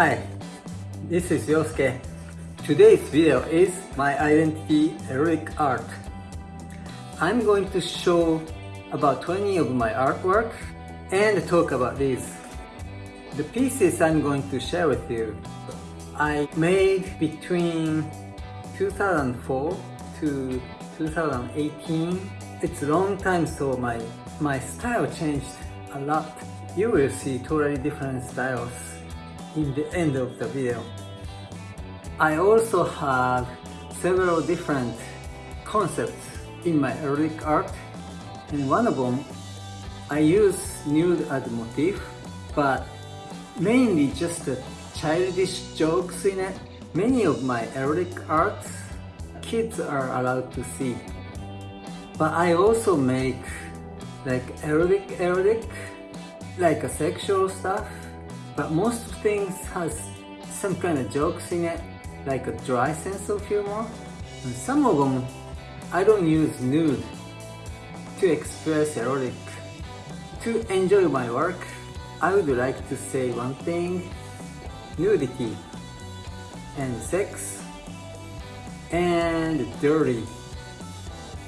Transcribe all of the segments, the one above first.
Hi, this is Yosuke. Today's video is my identity erotic art. I'm going to show about 20 of my artwork and talk about these. The pieces I'm going to share with you I made between 2004 to 2018. It's a long time so my, my style changed a lot. You will see totally different styles in the end of the video. I also have several different concepts in my erotic art and one of them I use nude as a motif but mainly just childish jokes in it. Many of my erotic arts kids are allowed to see but I also make like erotic erotic like a sexual stuff but most things has some kind of jokes in it like a dry sense of humor. And some of them I don't use nude to express erotic to enjoy my work. I would like to say one thing nudity and sex and dirty.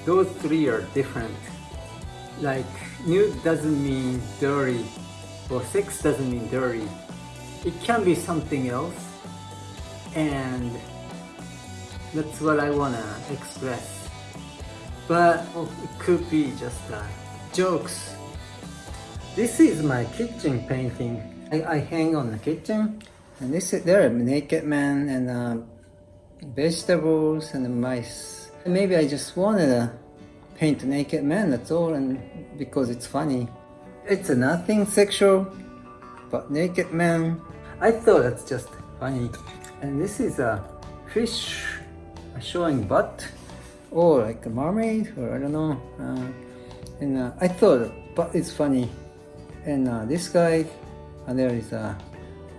Those three are different. Like nude doesn't mean dirty or sex doesn't mean dirty. It can be something else. And that's what I wanna express. But it could be just uh, jokes. This is my kitchen painting. I, I, hang on the kitchen and this is there a naked man and uh, vegetables and mice. Maybe I just wanted to paint a naked man that's all and because it's funny it's nothing sexual but naked man I thought that's just funny. And this is a fish showing butt or like a mermaid or I don't know. Uh, and uh, I thought but it's funny. And uh, this guy, and there is a,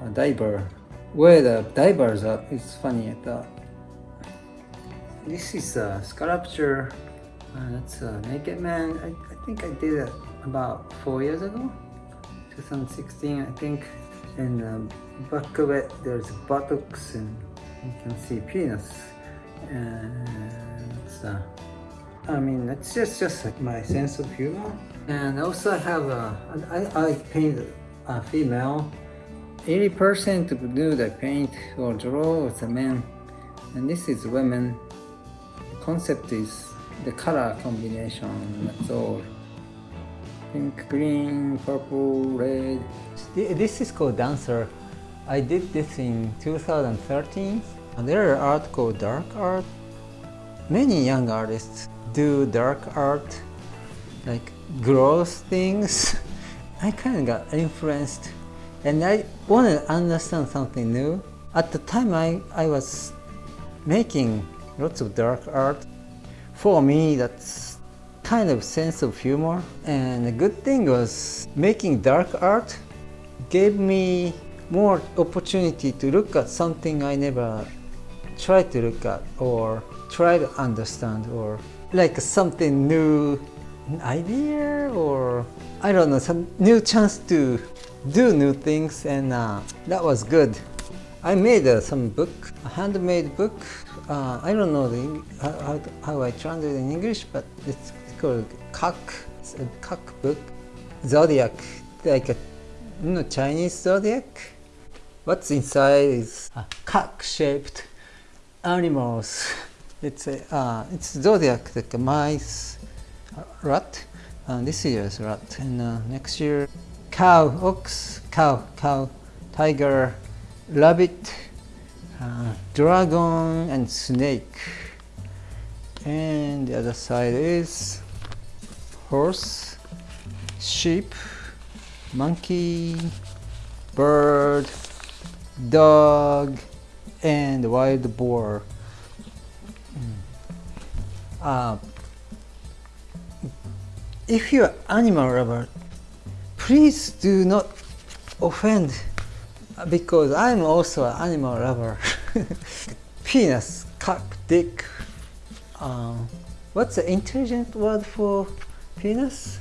a, diver. Where the divers are, it's funny I thought. This is a sculpture. Uh, that's a naked man. I, I think I did it about four years ago. 2016 I think. And um, back of it there's buttocks and you can see penis. And uh, I mean it's just just like my sense of humor. And also I have a I, I paint a female. 80% of nude I paint or draw is a man and this is women. The concept is the color combination that's all pink, green, purple, red. This is called Dancer. I did this in 2013. There are art called dark art. Many young artists do dark art, like gross things. I kind of got influenced and I wanted to understand something new. At the time I, I was making lots of dark art. For me that's kind of sense of humor and the good thing was making dark art gave me more opportunity to look at something I never tried to look at or try to understand or like something new idea or I don't know some new chance to do new things and uh, that was good. I made uh, some book, a handmade book. Uh, I don't know the, how, how I translate in English, but it's called cock, cock book, zodiac, like a you know, Chinese zodiac. What's inside is a cock-shaped animals. It's a uh, it's zodiac like a mice, rat, and this year's rat, and uh, next year cow, ox, cow, cow, tiger, rabbit, uh, dragon, and snake. And the other side is horse, sheep, monkey, bird, dog, and wild boar. Uh, if you're animal lover, please do not offend because I'm also an animal lover. Penis, cock, dick. Uh, what's the intelligent word for penis,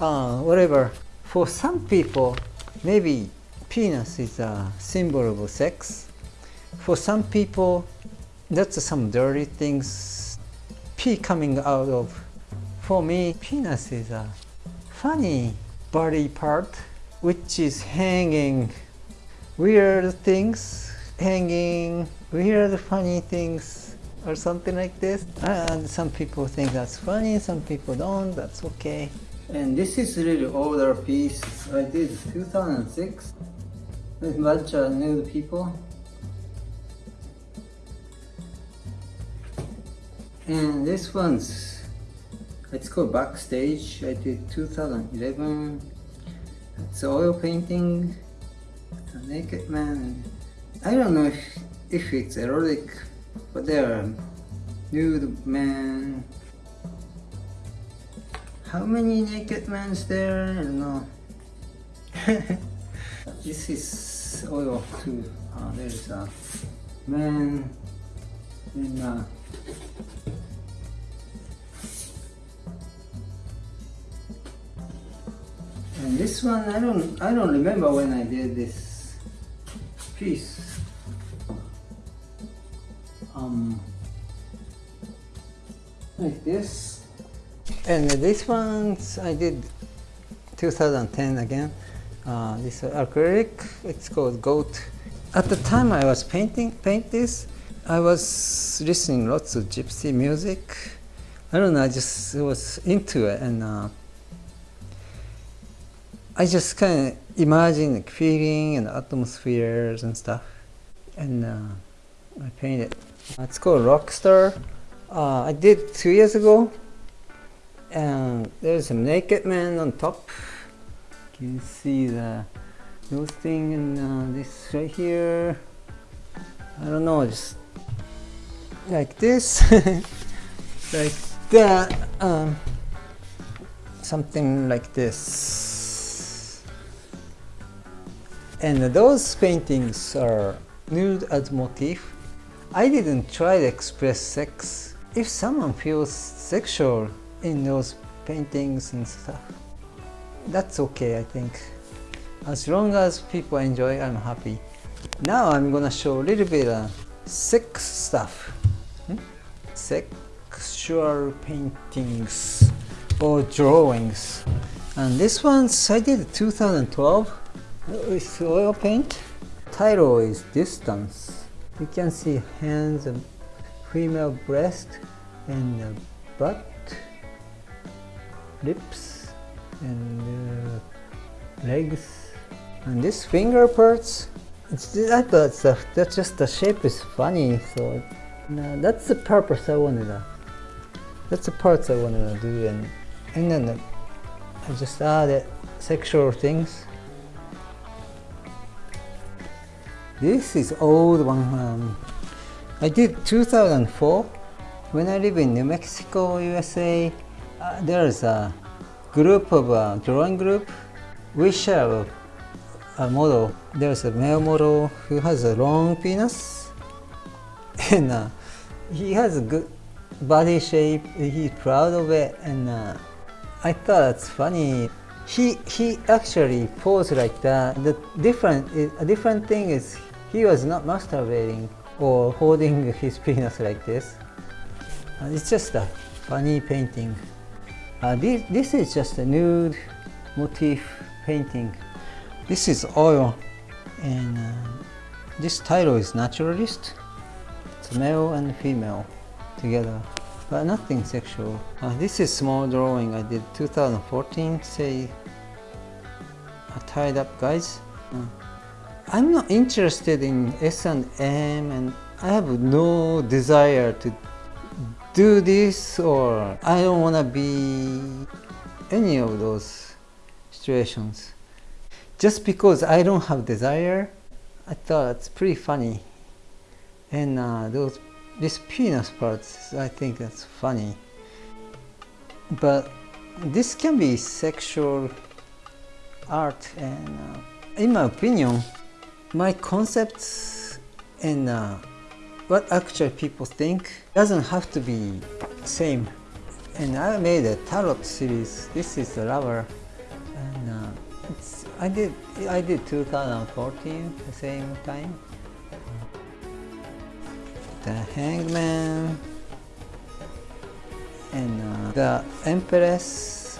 uh, whatever. For some people, maybe penis is a symbol of sex. For some people, that's some dirty things, pee coming out of. For me, penis is a funny body part which is hanging weird things, hanging weird funny things or something like this. And some people think that's funny, some people don't, that's okay. And this is really older piece uh, I did 2006 with bunch of nude people. And this one's, it's called Backstage. I did 2011. It's oil painting, a naked man. I don't know if, if it's erotic, but there nude man how many naked men's there? I don't know. this is oil too. Uh, there's a man in uh, and this one I don't I don't remember when I did this piece. This and this ones I did 2010 again. Uh, this acrylic, it's called Goat. At the time I was painting paint this, I was listening lots of gypsy music. I don't know, I just was into it and uh, I just kind of imagine like feeling and atmospheres and stuff. And uh, I painted. It's called Rockstar. Uh, I did two years ago and there's a naked man on top. You can see the nose thing and uh, this right here? I don't know just like this. Like that um, something like this. And those paintings are nude as motif. I didn't try to express sex if someone feels sexual in those paintings and stuff. That's okay, I think. As long as people enjoy, I'm happy. Now I'm gonna show a little bit of sex stuff. Hmm? Sexual paintings or drawings. And this one's I did 2012 with oil paint. Title is Distance. You can see hands and female breast and butt lips and uh, legs. And this finger parts it's that uh, that's just the shape is funny so that's the purpose I wanted to that's the parts I wanted to do and and then uh, I just added sexual things. This is old one um, I did 2004 when I live in New Mexico USA uh, there's a group of uh, drawing group. We share a, a model. There's a male model who has a long penis and uh, he has a good body shape. He's proud of it and uh, I thought it's funny. He, he actually posed like that. The different, a different thing is he was not masturbating or holding his penis like this. Uh, it's just a funny painting. Uh, this, this is just a nude motif painting. This is oil and uh, this title is naturalist. It's male and female together but nothing sexual. Uh, this is small drawing I did 2014 say uh, tied up guys. I'm not interested in S&M and I have no desire to do this or I don't want to be any of those situations. Just because I don't have desire, I thought it's pretty funny. And uh, those this penis parts, I think that's funny. But this can be sexual art and uh, in my opinion, my concepts and uh, what actual people think doesn't have to be same. And I made a tarot series. This is the lover. And uh, I did I did 2014 the same time. The hangman and uh, the empress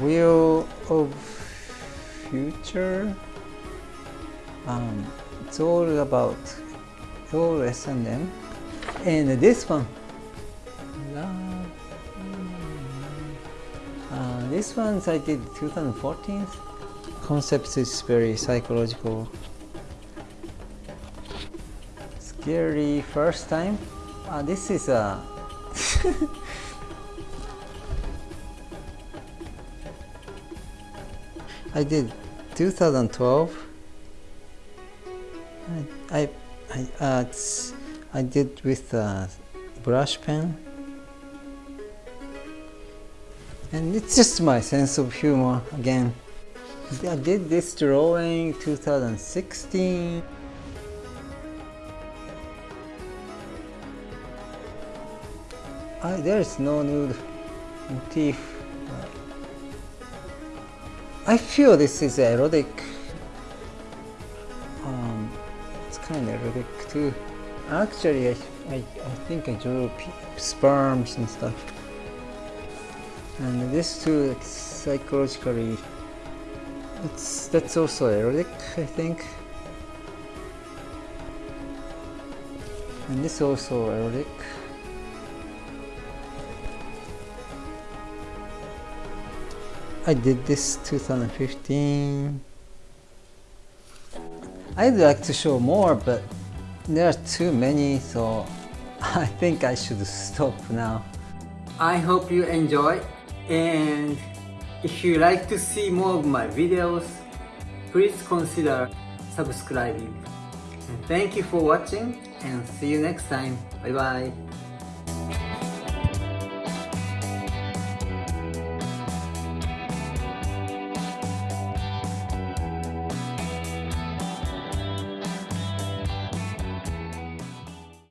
wheel of future. Um, it's all about all S&M and this one. Uh, this one I did 2014 concept is very psychological. Scary first time. Uh, this is a I did 2012 I I, I, uh, I did with a brush pen. And it's just my sense of humor again. I did this drawing 2016 I, there is no nude motif I feel this is erotic. Um, it's kind of erotic too. Actually I, I, I think I drew sperms and stuff. And this too it's psychologically it's that's also erotic I think. And this also erotic I did this 2015 I'd like to show more but there are too many so I think I should stop now. I hope you enjoy and if you like to see more of my videos please consider subscribing. And thank you for watching and see you next time. Bye bye